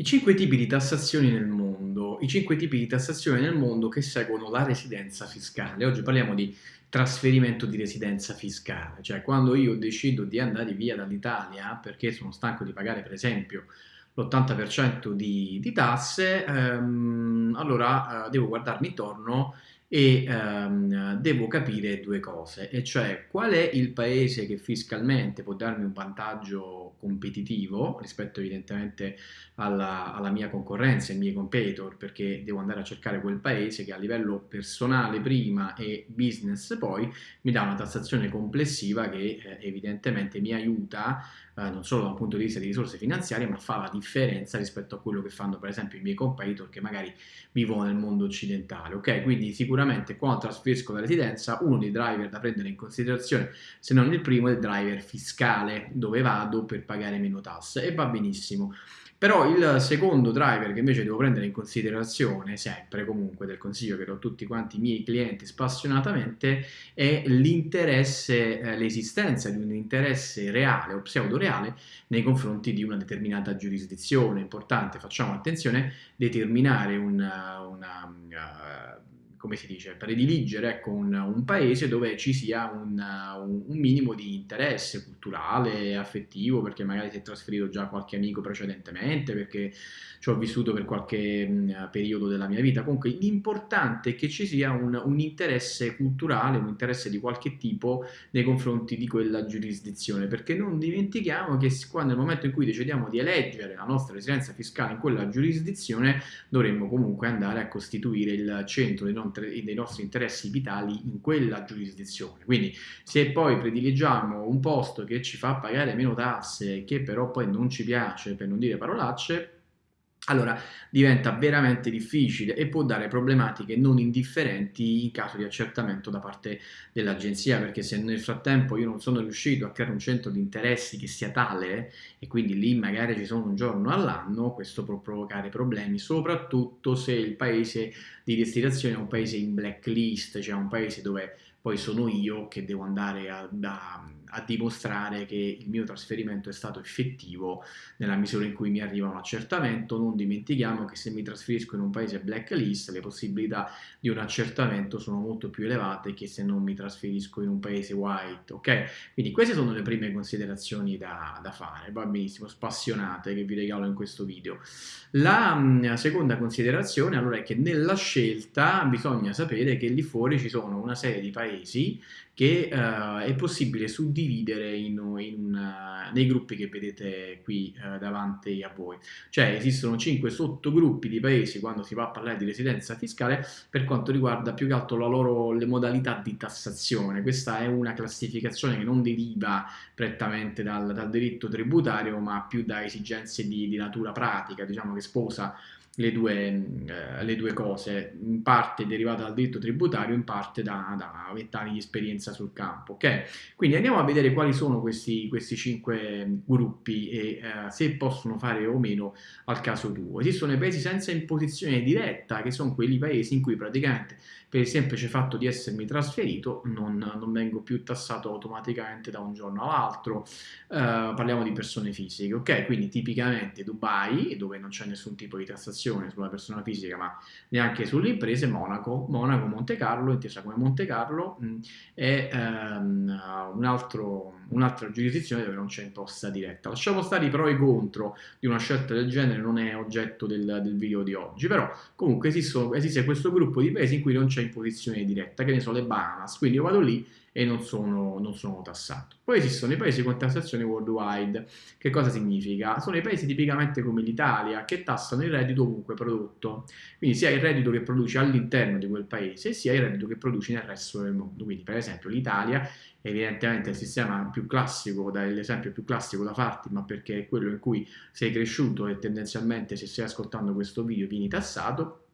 I cinque tipi di tassazioni nel mondo, i cinque tipi di tassazione nel mondo che seguono la residenza fiscale. Oggi parliamo di trasferimento di residenza fiscale, cioè quando io decido di andare via dall'Italia perché sono stanco di pagare per esempio l'80% di, di, tasse, ehm, allora eh, devo guardarmi intorno e ehm, devo capire due cose, e cioè qual è il paese che fiscalmente può darmi un vantaggio competitivo rispetto evidentemente alla, alla, mia concorrenza, ai miei competitor, perché devo andare a cercare quel paese che a livello personale prima e business poi mi dà una tassazione complessiva che eh, evidentemente mi aiuta eh, non solo da un punto di vista di risorse finanziarie, ma fa la differenza rispetto a quello che fanno per esempio i miei competitor che magari vivono nel mondo occidentale. Ok, quindi sicuramente quando trasferisco la residenza, uno dei driver da prendere in considerazione, se non il primo, è il driver fiscale, dove vado per pagare meno tasse e va benissimo. Però il secondo driver che invece devo prendere in considerazione, sempre comunque del consiglio che do a tutti quanti i miei clienti spassionatamente, è l'interesse, eh, l'esistenza di un interesse reale o pseudo-reale nei confronti di una determinata giurisdizione. Importante, facciamo attenzione, determinare una, una uh, come si dice, prediligere ecco, un, un, paese dove ci sia un, un, un, minimo di interesse culturale, affettivo, perché magari si è trasferito già qualche amico precedentemente, perché ci ho vissuto per qualche mh, periodo della mia vita. Comunque l'importante è che ci sia un, interesse culturale, un interesse di qualche tipo nei confronti di quella giurisdizione, perché non dimentichiamo che quando nel momento in cui decidiamo di eleggere la nostra residenza fiscale in quella giurisdizione, dovremmo comunque andare a costituire il centro dei nostri dei nostri interessi vitali in quella giurisdizione. Quindi se poi prediligiamo un posto che ci fa pagare meno tasse, che però poi non ci piace, per non dire parolacce, allora diventa veramente difficile e può dare problematiche non indifferenti in caso di accertamento da parte dell'agenzia, perché se nel frattempo io non sono riuscito a creare un centro di interessi che sia tale e quindi lì magari ci sono un giorno all'anno, questo può provocare problemi, soprattutto se il paese di destinazione è un paese in blacklist, cioè un paese dove poi sono io che devo andare a, a, a, dimostrare che il mio trasferimento è stato effettivo nella misura in cui mi arriva un accertamento. Non dimentichiamo che se mi trasferisco in un paese blacklist le possibilità di un accertamento sono molto più elevate che se non mi trasferisco in un paese white, ok? Quindi queste sono le prime considerazioni da, da fare, va benissimo, spassionate che vi regalo in questo video. La mh, seconda considerazione allora è che nella scelta bisogna sapere che lì fuori ci sono una serie di paesi paesi che uh, è possibile suddividere in, in, uh, nei gruppi che vedete qui uh, davanti a voi. Cioè esistono cinque sottogruppi di paesi quando si va a parlare di residenza fiscale per quanto riguarda più che altro loro, le modalità di tassazione. Questa è una classificazione che non deriva prettamente dal, dal diritto tributario ma più da esigenze di, di natura pratica, diciamo che sposa le due, eh, le due, cose, in parte derivata dal diritto tributario, in parte da, da vent'anni di esperienza sul campo. Okay? Quindi andiamo a vedere quali sono questi, questi cinque gruppi e eh, se possono fare o meno al caso tuo. Esistono i paesi senza imposizione diretta, che sono quelli paesi in cui praticamente per il semplice fatto di essermi trasferito non, non vengo più tassato automaticamente da un giorno all'altro. Eh, parliamo di persone fisiche, ok? Quindi tipicamente Dubai, dove non c'è nessun tipo di tassazione, tassazione sulla persona fisica ma neanche sulle imprese, Monaco, Monaco Monte Carlo, intesa come Monte Carlo, è um, un altro, un'altra giurisdizione dove non c'è imposta diretta. Lasciamo stare i pro e i contro di una scelta del genere, non è oggetto del, del video di oggi, però comunque esistono, esiste questo gruppo di paesi in cui non c'è imposizione diretta, che ne so, le Bahamas, quindi io vado lì e non sono, non sono, tassato. Poi esistono i paesi con tassazione worldwide. Che cosa significa? Sono i paesi tipicamente come l'Italia che tassano il reddito ovunque prodotto. Quindi sia il reddito che produci all'interno di quel paese sia il reddito che produci nel resto del mondo. Quindi per esempio l'Italia evidentemente il sistema più classico, l'esempio più classico da farti, ma perché è quello in cui sei cresciuto e tendenzialmente se stai ascoltando questo video vieni tassato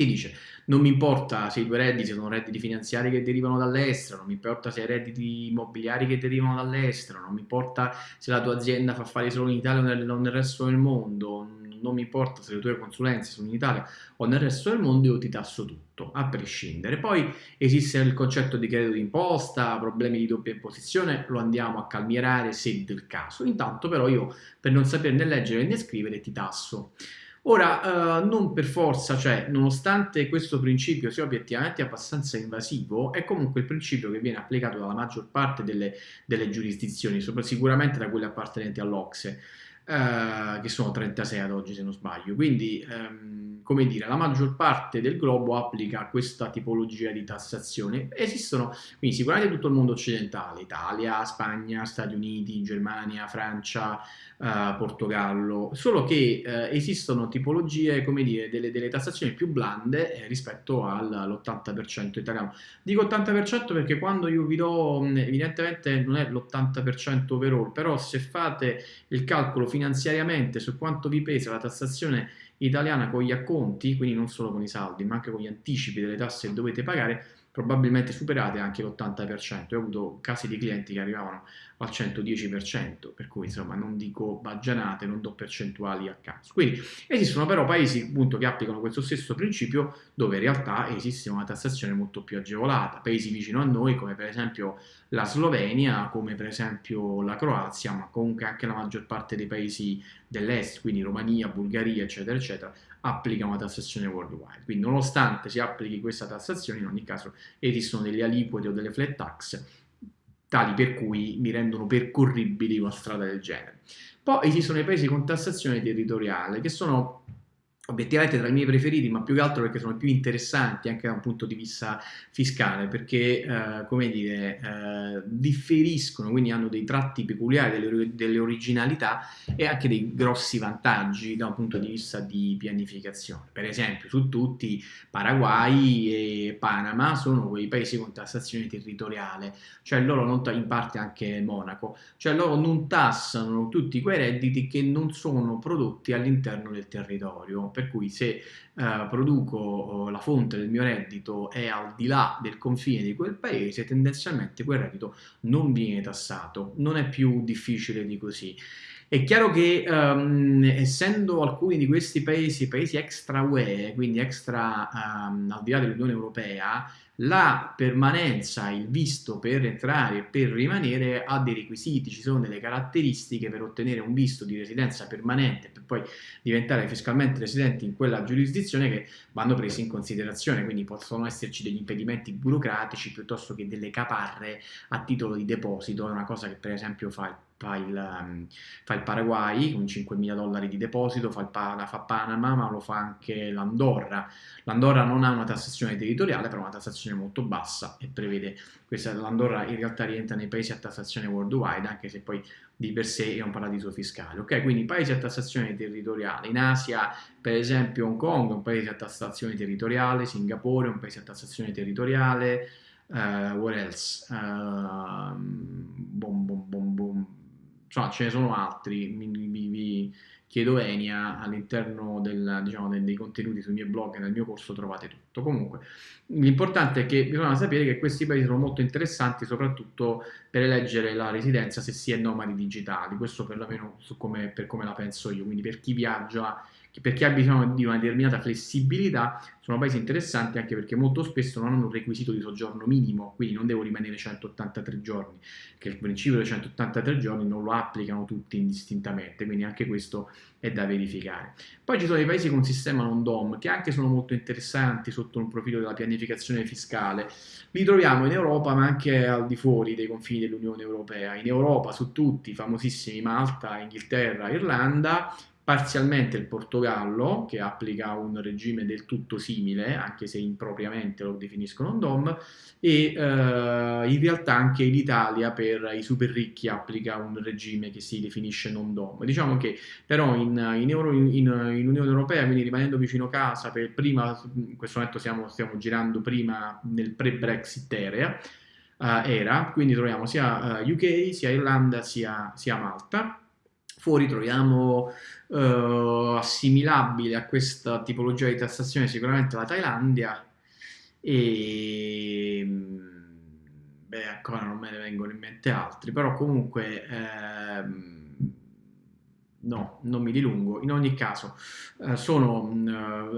ti dice non mi importa se i tuoi redditi sono redditi finanziari che derivano dall'estero, non mi importa se hai redditi immobiliari che derivano dall'estero, non mi importa se la tua azienda fa fare solo in Italia o nel, nel resto del mondo, non mi importa se le tue consulenze sono in Italia o nel resto del mondo, io ti tasso tutto, a prescindere. Poi esiste il concetto di credito d'imposta, problemi di doppia imposizione, lo andiamo a calmierare se del caso. Intanto però io, per non saperne leggere né scrivere, ti tasso. Ora, eh, non per forza, cioè, nonostante questo principio sia obiettivamente abbastanza invasivo, è comunque il principio che viene applicato dalla maggior parte delle, delle giurisdizioni, sicuramente da quelle appartenenti all'Ocse eh, che sono 36 ad oggi se non sbaglio. Quindi, ehm, come dire, la maggior parte del globo applica questa tipologia di tassazione. Esistono, quindi sicuramente tutto il mondo occidentale, Italia, Spagna, Stati Uniti, Germania, Francia, eh, Portogallo, solo che eh, esistono tipologie, come dire, delle, delle tassazioni più blande eh, rispetto all'80% italiano. Dico 80% perché quando io vi do, evidentemente non è l'80% overall, però se fate il calcolo finanziariamente su quanto vi pesa la tassazione italiana con gli acconti, quindi non solo con i saldi, ma anche con gli anticipi delle tasse che dovete pagare, probabilmente superate anche l'80%. Io ho avuto casi di clienti che arrivavano al 110%, per cui insomma non dico baggianate, non do percentuali a caso. Quindi esistono però paesi appunto che applicano questo stesso principio dove in realtà esiste una tassazione molto più agevolata, paesi vicino a noi come per esempio la Slovenia, come per esempio la Croazia, ma comunque anche la maggior parte dei paesi dell'est, quindi Romania, Bulgaria, eccetera, eccetera, applica una tassazione worldwide. Quindi nonostante si applichi questa tassazione, in ogni caso esistono delle aliquote o delle flat tax tali per cui mi rendono percorribili una strada del genere. Poi esistono i paesi con tassazione territoriale che sono obiettivamente tra i miei preferiti, ma più che altro perché sono più interessanti anche da un punto di vista fiscale, perché, eh, come dire, eh, differiscono, quindi hanno dei tratti peculiari, delle, delle, originalità e anche dei grossi vantaggi da un punto di vista di pianificazione. Per esempio, su tutti, Paraguay e Panama sono quei paesi con tassazione territoriale, cioè loro non, in parte anche Monaco, cioè loro non tassano tutti quei redditi che non sono prodotti all'interno del territorio per cui se eh, produco oh, la fonte del mio reddito è al di là del confine di quel paese, tendenzialmente quel reddito non viene tassato, non è più difficile di così. È chiaro che um, essendo alcuni di questi paesi paesi extra UE, quindi extra um, al di là dell'Unione Europea, la permanenza, il visto per entrare e per rimanere ha dei requisiti, ci sono delle caratteristiche per ottenere un visto di residenza permanente per poi diventare fiscalmente residenti in quella giurisdizione che vanno presi in considerazione, quindi possono esserci degli impedimenti burocratici piuttosto che delle caparre a titolo di deposito, è una cosa che per esempio fa il fa il, um, fa il Paraguay con 5.000 dollari di deposito, fa, il, fa Panama, ma lo fa anche l'Andorra. L'Andorra non ha una tassazione territoriale, però una tassazione molto bassa e prevede questa l'Andorra in realtà rientra nei paesi a tassazione worldwide, anche se poi di per sé è un paradiso fiscale. Ok, quindi paesi a tassazione territoriale. In Asia, per esempio, Hong Kong è un paese a tassazione territoriale, Singapore è un paese a tassazione territoriale. Uh, what else? Uh, insomma ce ne sono altri, vi, vi, vi chiedo Enia, all'interno del, diciamo, dei contenuti sui miei blog e nel mio corso trovate tutto. Comunque, l'importante è che bisogna sapere che questi paesi sono molto interessanti, soprattutto per eleggere la residenza se si è nomadi digitali, questo perlomeno come, per come la penso io, quindi per chi viaggia per chi ha bisogno di una determinata flessibilità, sono paesi interessanti anche perché molto spesso non hanno un requisito di soggiorno minimo, quindi non devo rimanere 183 giorni, che il principio dei 183 giorni non lo applicano tutti indistintamente, quindi anche questo è da verificare. Poi ci sono i paesi con sistema non DOM, che anche sono molto interessanti sotto un profilo della pianificazione fiscale. Li troviamo in Europa, ma anche al di fuori dei confini dell'Unione Europea. In Europa, su tutti, famosissimi Malta, Inghilterra, Irlanda, parzialmente il Portogallo, che applica un regime del tutto simile, anche se impropriamente lo definiscono un DOM, e eh, in realtà anche l'Italia per i super ricchi applica un regime che si definisce non DOM. Diciamo che però in, in, Euro, in, in Unione Europea, quindi rimanendo vicino casa, per prima, in questo momento stiamo, stiamo girando prima nel pre-Brexit era, uh, era, quindi troviamo sia eh, UK, sia Irlanda, sia, sia Malta, Fuori troviamo eh, assimilabile a questa tipologia di tassazione sicuramente la Thailandia e beh ancora non me ne vengono in mente altri, però comunque ehm, no, non mi dilungo. In ogni caso, eh, sono,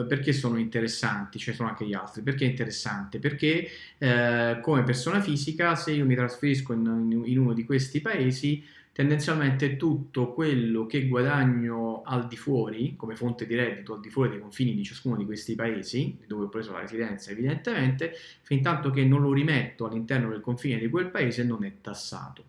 eh, perché sono interessanti? Ce ne sono anche gli altri. Perché è interessante? Perché eh, come persona fisica, se io mi trasferisco in, in uno di questi paesi, tendenzialmente tutto quello che guadagno al di fuori, come fonte di reddito, al di fuori dei confini di ciascuno di questi paesi, dove ho preso la residenza evidentemente, fin tanto che non lo rimetto all'interno del confine di quel paese non è tassato.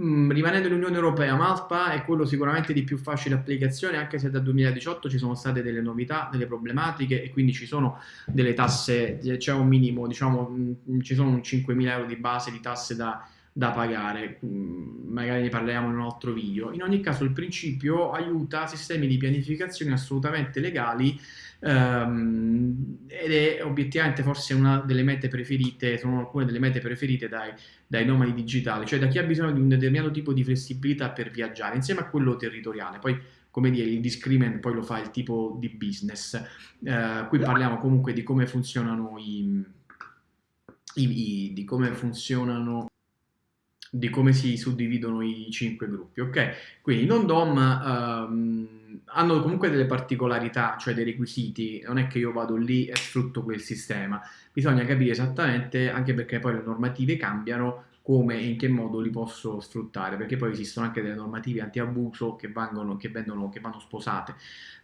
Mm, rimanendo nell'Unione Europea, Malta è quello sicuramente di più facile applicazione, anche se dal 2018 ci sono state delle novità, delle problematiche e quindi ci sono delle tasse, c'è un minimo, diciamo, mm, ci sono 5.000 euro di base di tasse da da pagare, mm, magari ne parliamo in un altro video. In ogni caso il principio aiuta sistemi di pianificazione assolutamente legali ehm, ed è obiettivamente forse una delle mete preferite, sono alcune delle mete preferite dai, dai nomadi digitali, cioè da chi ha bisogno di un determinato tipo di flessibilità per viaggiare, insieme a quello territoriale. Poi come dire, il discrimen poi lo fa il tipo di business. Eh, qui parliamo comunque di come funzionano i, i, i di come funzionano di come si suddividono i cinque gruppi, ok? Quindi i non-DOM um, hanno comunque delle particolarità, cioè dei requisiti, non è che io vado lì e sfrutto quel sistema, bisogna capire esattamente, anche perché poi le normative cambiano, come e in che modo li posso sfruttare, perché poi esistono anche delle normative anti-abuso che, che, che vanno sposate,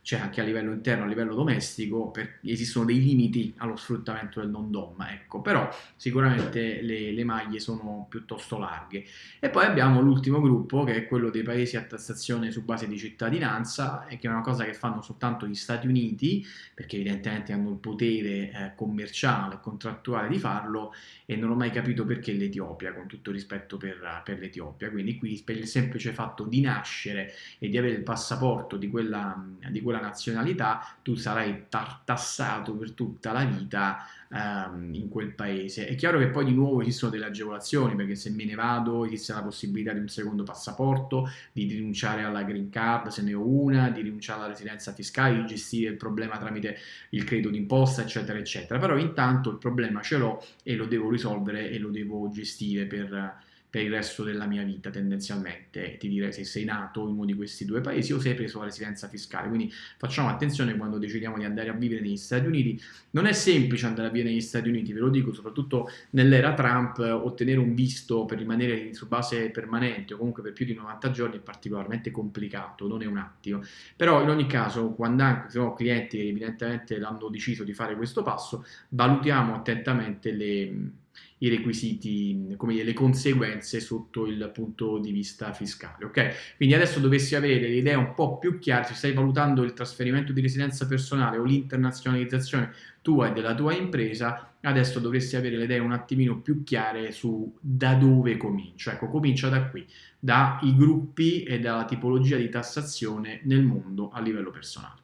cioè anche a livello interno, a livello domestico, per, esistono dei limiti allo sfruttamento del non-dom, ecco, però sicuramente le, le, maglie sono piuttosto larghe. E poi abbiamo l'ultimo gruppo, che è quello dei paesi a tassazione su base di cittadinanza, e che è una cosa che fanno soltanto gli Stati Uniti, perché evidentemente hanno il potere eh, commerciale contrattuale di farlo, e non ho mai capito perché l'Etiopia, con tutto rispetto per, per l'Etiopia. Quindi qui per il semplice fatto di nascere e di avere il passaporto di quella, di quella nazionalità, tu sarai tassato per tutta la vita um, in quel paese. È chiaro che poi di nuovo esistono delle agevolazioni, perché se me ne vado esiste la possibilità di un secondo passaporto, di rinunciare alla green card se ne ho una, di rinunciare alla residenza fiscale, di gestire il problema tramite il credito d'imposta, eccetera, eccetera. Però intanto il problema ce l'ho e lo devo risolvere e lo devo gestire per per il resto della mia vita tendenzialmente, ti direi se sei nato in uno di questi due paesi o se hai preso la residenza fiscale, quindi facciamo attenzione quando decidiamo di andare a vivere negli Stati Uniti, non è semplice andare a vivere negli Stati Uniti, ve lo dico, soprattutto nell'era Trump, ottenere un visto per rimanere su base permanente o comunque per più di 90 giorni è particolarmente complicato, non è un attimo, però in ogni caso quando anche se ho clienti che evidentemente hanno deciso di fare questo passo, valutiamo attentamente le i requisiti, come dire, le conseguenze sotto il punto di vista fiscale, ok? Quindi adesso dovessi avere l'idea un po' più chiara, se stai valutando il trasferimento di residenza personale o l'internazionalizzazione tua e della tua impresa, adesso dovresti avere le idee un attimino più chiare su da dove comincio. Ecco, comincia da qui, dai gruppi e dalla tipologia di tassazione nel mondo a livello personale.